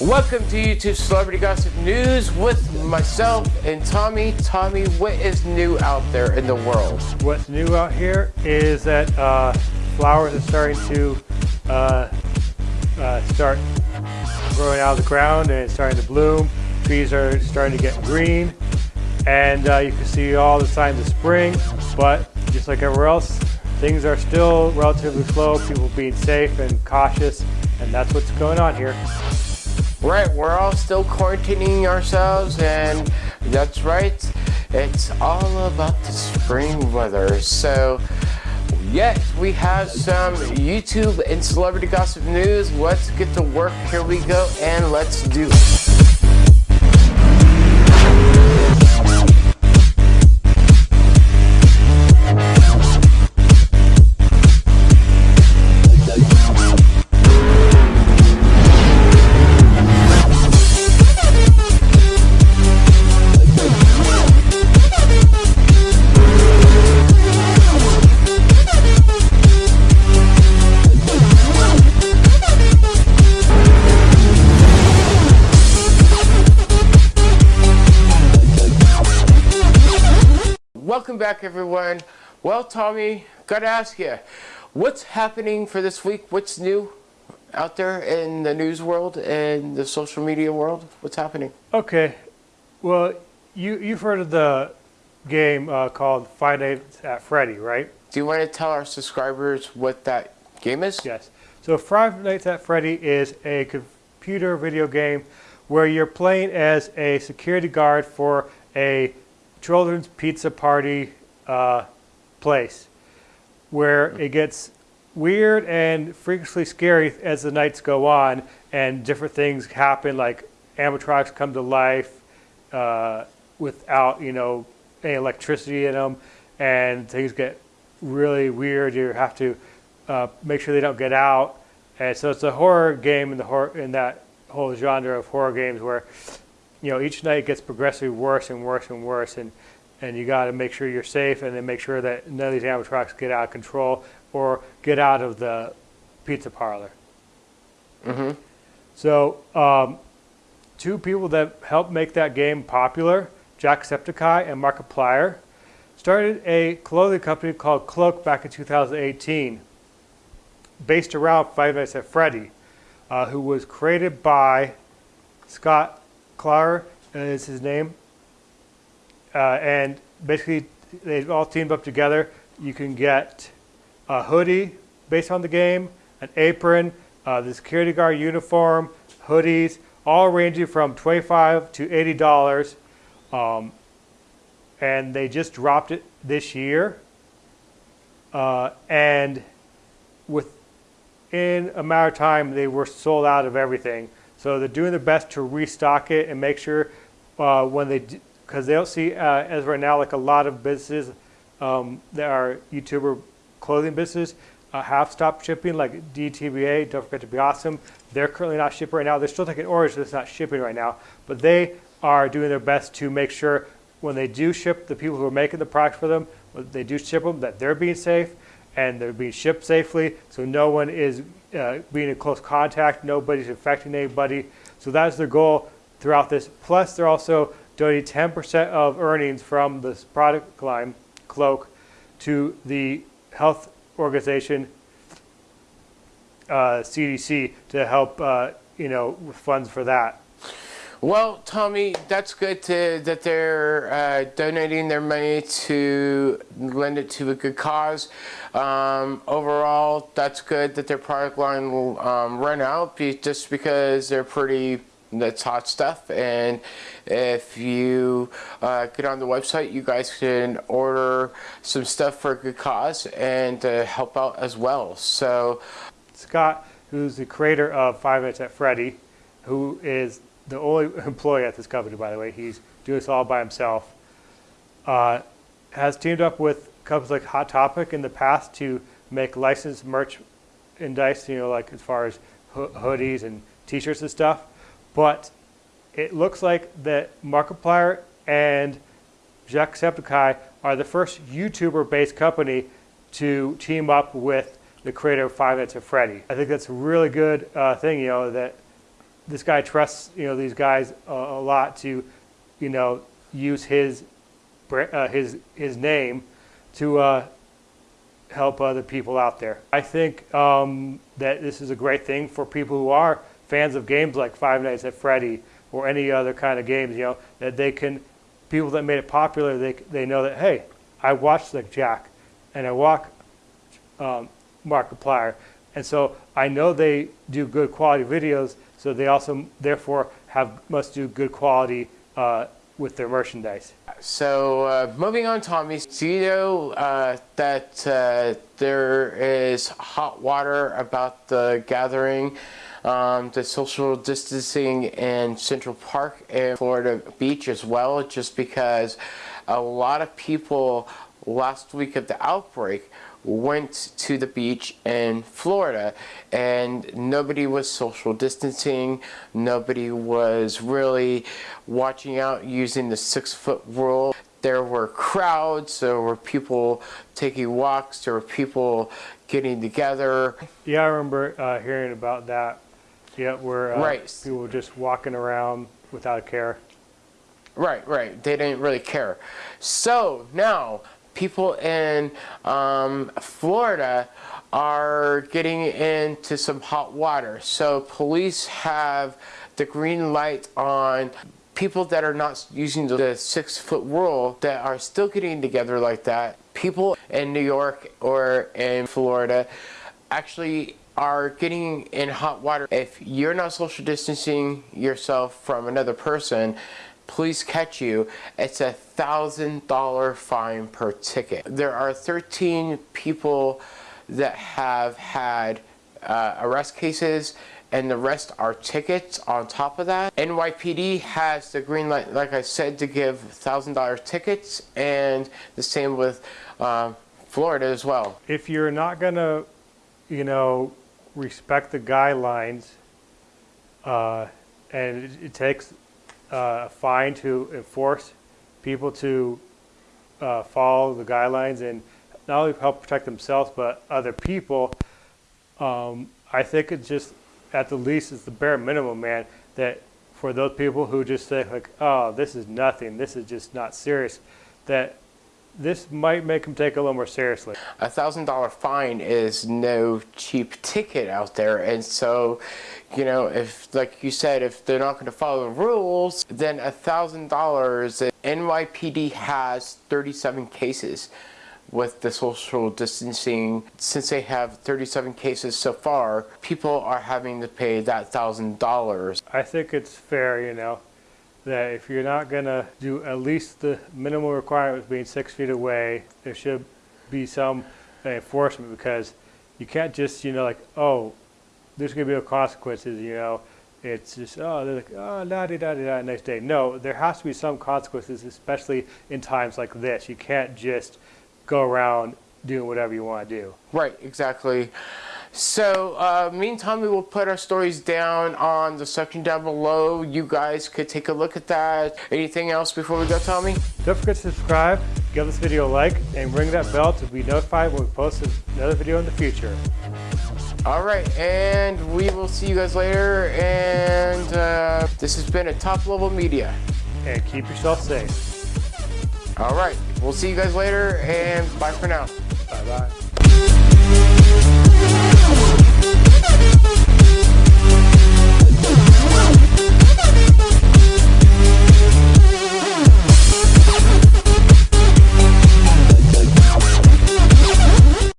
Welcome to YouTube Celebrity Gossip News with myself and Tommy. Tommy, what is new out there in the world? What's new out here is that uh, flowers are starting to uh, uh, start growing out of the ground and it's starting to bloom. Trees are starting to get green and uh, you can see all the signs of spring, but just like everywhere else, things are still relatively slow, people being safe and cautious, and that's what's going on here. Right, we're all still quarantining ourselves, and that's right, it's all about the spring weather. So, yes, we have some YouTube and celebrity gossip news. Let's get to work. Here we go, and let's do it. Welcome back, everyone. Well, Tommy, gotta ask you, what's happening for this week? What's new out there in the news world and the social media world? What's happening? Okay, well, you, you've heard of the game uh, called Five Nights at Freddy, right? Do you want to tell our subscribers what that game is? Yes. So Five Nights at Freddy is a computer video game where you're playing as a security guard for a children's pizza party uh, place where it gets weird and freakishly scary as the nights go on and different things happen like animatronics come to life uh, without you know any electricity in them and things get really weird. You have to uh, make sure they don't get out. And so it's a horror game in the horror in that whole genre of horror games where you know, each night gets progressively worse and worse and worse, and and you got to make sure you're safe, and then make sure that none of these animatronics get out of control or get out of the pizza parlor. Mm-hmm. So, um, two people that helped make that game popular, Jack Jacksepticeye and Markiplier, started a clothing company called Cloak back in 2018, based around Five Nights at Freddy, uh, who was created by Scott Klarer is his name. Uh, and basically, they've all teamed up together. You can get a hoodie based on the game, an apron, uh, the security guard uniform, hoodies, all ranging from 25 to $80. Um, and they just dropped it this year. Uh, and within a matter of time, they were sold out of everything. So they're doing their best to restock it and make sure uh, when they, because they'll see uh, as right now, like a lot of businesses um, that are YouTuber clothing business uh, have stopped shipping, like DFTBA, Don't Forget to Be Awesome. They're currently not shipping right now. They're still taking orders, it's not shipping right now. But they are doing their best to make sure when they do ship the people who are making the products for them, when they do ship them, that they're being safe and they're being shipped safely so no one is uh, being in close contact, nobody's infecting anybody. So that's their goal throughout this. Plus, they're also donating 10% of earnings from this product line, Cloak, to the health organization uh, CDC to help, uh, you know, with funds for that. Well, Tommy, that's good to, that they're uh, donating their money to lend it to a good cause. Um, overall, that's good that their product line will um, run out just because they're pretty that's hot stuff and if you uh, get on the website you guys can order some stuff for a good cause and uh, help out as well so Scott who's the creator of Five Minutes at Freddy who is the only employee at this company, by the way. He's doing this all by himself. Uh, has teamed up with companies like Hot Topic in the past to make licensed merchandise, you know, like as far as ho hoodies and t-shirts and stuff. But it looks like that Markiplier and Jacksepticeye are the first YouTuber-based company to team up with the creator of Five Nights at Freddy. I think that's a really good uh, thing, you know, that this guy trusts you know these guys a, a lot to you know use his uh, his his name to uh, help other people out there. I think um, that this is a great thing for people who are fans of games like Five Nights at Freddy or any other kind of games. You know that they can people that made it popular. They they know that hey, I watched like Jack, and I walk um, Markiplier, and so I know they do good quality videos. So they also therefore have must do good quality uh, with their merchandise. So uh, moving on, Tommy. So you know uh, that uh, there is hot water about the gathering, um, the social distancing in Central Park and Florida Beach as well, just because a lot of people last week of the outbreak went to the beach in Florida and nobody was social distancing nobody was really watching out using the six foot rule there were crowds there were people taking walks there were people getting together Yeah, I remember uh, hearing about that. Yeah, where uh, Right. people were just walking around without care. Right, right. They didn't really care. So now people in um, Florida are getting into some hot water. So police have the green light on people that are not using the six foot rule that are still getting together like that. People in New York or in Florida actually are getting in hot water. If you're not social distancing yourself from another person, police catch you, it's a thousand dollar fine per ticket. There are 13 people that have had uh, arrest cases and the rest are tickets on top of that. NYPD has the green light, like I said, to give thousand dollar tickets and the same with uh, Florida as well. If you're not gonna, you know, respect the guidelines, uh, and it, it takes uh, fine to enforce people to uh, follow the guidelines and not only help protect themselves but other people. Um, I think it's just at the least it's the bare minimum, man. That for those people who just say like, "Oh, this is nothing. This is just not serious," that this might make them take it a little more seriously. a thousand dollar fine is no cheap ticket out there. And so you know if like you said if they're not going to follow the rules then a thousand dollars nypd has 37 cases with the social distancing. Since they have 37 cases so far people are having to pay that thousand dollars. I think it's fair, you know, that if you're not gonna do at least the minimal requirements being six feet away, there should be some enforcement because you can't just, you know, like, oh, there's gonna be no consequences, you know. It's just, oh, they're like, oh, da da da da next day. No, there has to be some consequences, especially in times like this. You can't just go around doing whatever you want to do. Right, exactly. So, uh, meantime, we will put our stories down on the section down below. You guys could take a look at that. Anything else before we go, Tommy? Don't forget to subscribe, give this video a like, and ring that bell to be notified when we post another video in the future. All right, and we will see you guys later. And uh, this has been a top level media. And keep yourself safe. All right, we'll see you guys later, and bye for now. Bye bye.